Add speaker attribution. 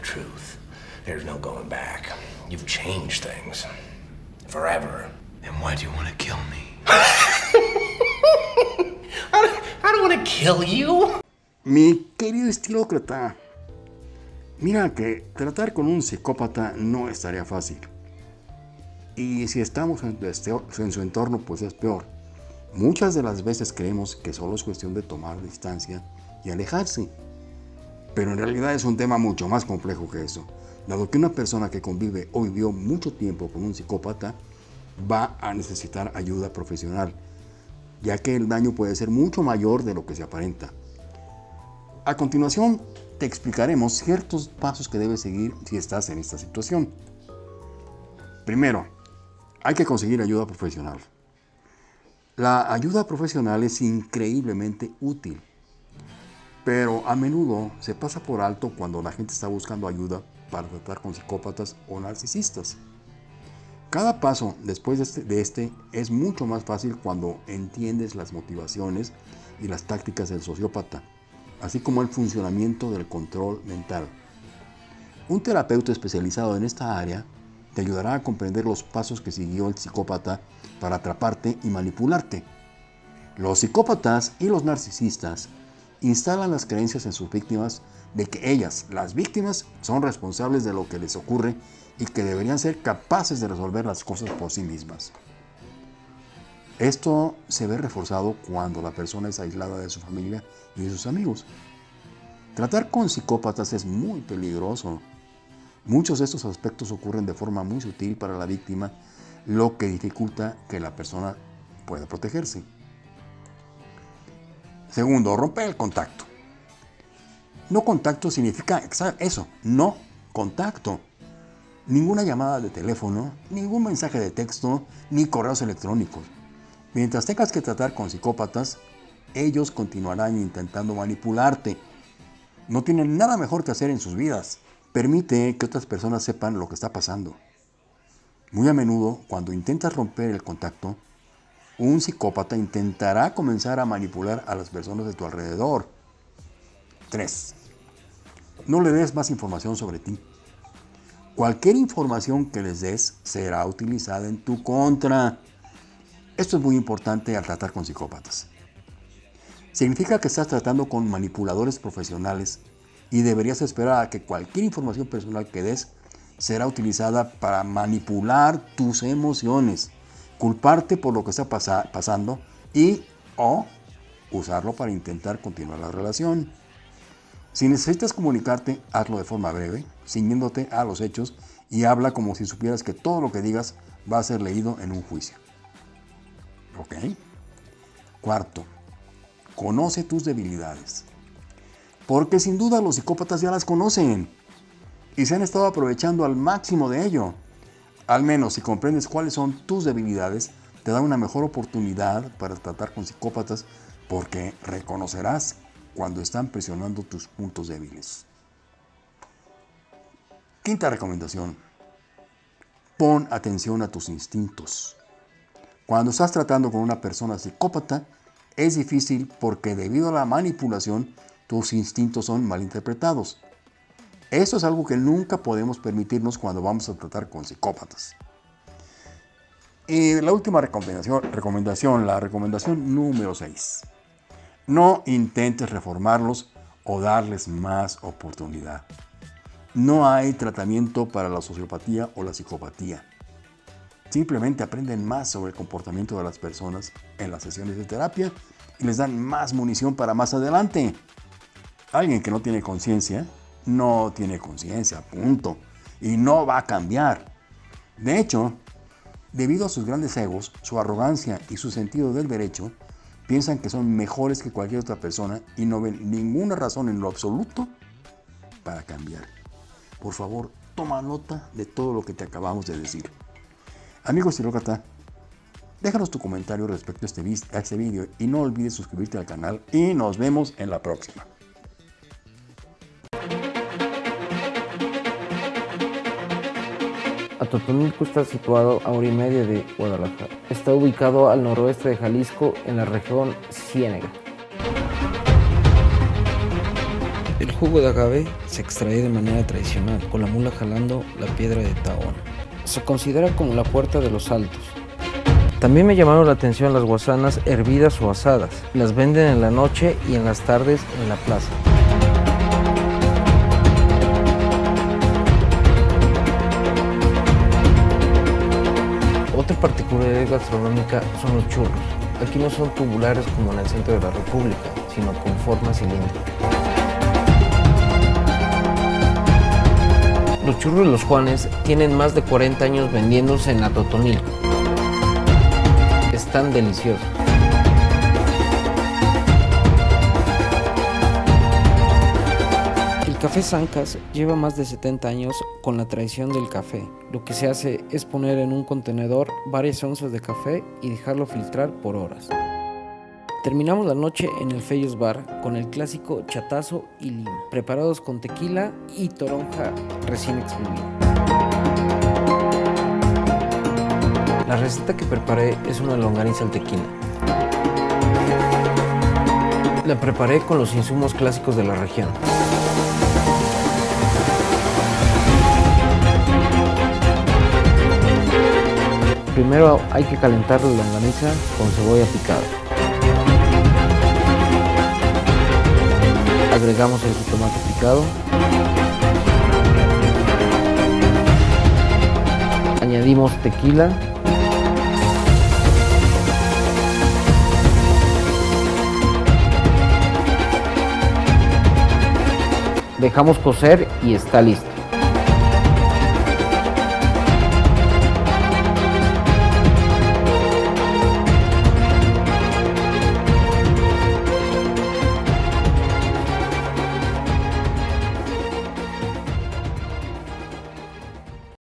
Speaker 1: the truth. There's no going back. You've changed things. Forever.
Speaker 2: Then why do you want to kill me?
Speaker 1: I don't, I don't want to kill you.
Speaker 3: Mi querido estilócrata, mira que tratar con un psicópata no es tarea fácil. Y si estamos en, este- en su entorno, pues es peor. Muchas de las veces creemos que solo es cuestión de tomar distancia y alejarse. Pero en realidad es un tema mucho más complejo que eso. Dado que una persona que convive o vivió mucho tiempo con un psicópata va a necesitar ayuda profesional, ya que el daño puede ser mucho mayor de lo que se aparenta. A continuación, te explicaremos ciertos pasos que debes seguir si estás en esta situación. Primero, hay que conseguir ayuda profesional. La ayuda profesional es increíblemente útil, pero a menudo se pasa por alto cuando la gente está buscando ayuda para tratar con psicópatas o narcisistas. Cada paso después de este, de este es mucho más fácil cuando entiendes las motivaciones y las tácticas del sociópata, así como el funcionamiento del control mental. Un terapeuta especializado en esta área te ayudará a comprender los pasos que siguió el psicópata para atraparte y manipularte. Los psicópatas y los narcisistas instalan las creencias en sus víctimas de que ellas, las víctimas, son responsables de lo que les ocurre y que deberían ser capaces de resolver las cosas por sí mismas. Esto se ve reforzado cuando la persona es aislada de su familia y de sus amigos. Tratar con psicópatas es muy peligroso. Muchos de estos aspectos ocurren de forma muy sutil para la víctima, lo que dificulta que la persona pueda protegerse. Segundo, romper el contacto. No contacto significa eso, no contacto. Ninguna llamada de teléfono, ningún mensaje de texto, ni correos electrónicos. Mientras tengas que tratar con psicópatas, ellos continuarán intentando manipularte. No tienen nada mejor que hacer en sus vidas. Permite que otras personas sepan lo que está pasando. Muy a menudo, cuando intentas romper el contacto, un psicópata intentará comenzar a manipular a las personas de tu alrededor. 3. No le des más información sobre ti. Cualquier información que les des será utilizada en tu contra. Esto es muy importante al tratar con psicópatas. Significa que estás tratando con manipuladores profesionales y deberías esperar a que cualquier información personal que des será utilizada para manipular tus emociones, culparte por lo que está pasa- pasando y o usarlo para intentar continuar la relación. Si necesitas comunicarte, hazlo de forma breve, ciñéndote a los hechos y habla como si supieras que todo lo que digas va a ser leído en un juicio. ¿Ok? Cuarto, conoce tus debilidades. Porque sin duda los psicópatas ya las conocen y se han estado aprovechando al máximo de ello. Al menos si comprendes cuáles son tus debilidades, te da una mejor oportunidad para tratar con psicópatas porque reconocerás cuando están presionando tus puntos débiles. Quinta recomendación. Pon atención a tus instintos. Cuando estás tratando con una persona psicópata, es difícil porque debido a la manipulación, tus instintos son malinterpretados. Esto es algo que nunca podemos permitirnos cuando vamos a tratar con psicópatas. Y la última recomendación, recomendación la recomendación número 6. No intentes reformarlos o darles más oportunidad. No hay tratamiento para la sociopatía o la psicopatía. Simplemente aprenden más sobre el comportamiento de las personas en las sesiones de terapia y les dan más munición para más adelante. Alguien que no tiene conciencia, no tiene conciencia, punto. Y no va a cambiar. De hecho, debido a sus grandes egos, su arrogancia y su sentido del derecho, piensan que son mejores que cualquier otra persona y no ven ninguna razón en lo absoluto para cambiar. Por favor, toma nota de todo lo que te acabamos de decir. Amigo estilócrata, déjanos tu comentario respecto a este, a este vídeo y no olvides suscribirte al canal y nos vemos en la próxima.
Speaker 4: Atotonilco está situado a hora y media de Guadalajara. Está ubicado al noroeste de Jalisco, en la región Ciénega.
Speaker 2: El
Speaker 4: jugo de agave se extrae de manera tradicional, con la mula jalando la piedra de Tahona. Se considera como la puerta de los altos. También me llamaron la atención las guasanas hervidas o asadas. Las venden en la noche y en las tardes en la plaza. Particularidad gastronómica son los churros. Aquí no son tubulares como en el centro de la República, sino con forma cilíndrica. Los churros los Juanes tienen más de 40 años vendiéndose en Atotonilco. Están deliciosos. Café Zancas lleva más de 70 años con la tradición del café. Lo que se hace es poner en un contenedor varias onzas de café y dejarlo filtrar por horas. Terminamos la noche en el Feyos Bar con el clásico chatazo y lima, preparados con tequila y toronja recién exprimida. La receta que preparé es una longaniza al tequila. La preparé con los insumos clásicos de la región. Primero hay que calentar la longaniza con cebolla picada. Agregamos el jitomate picado. Añadimos tequila. Dejamos cocer y está listo.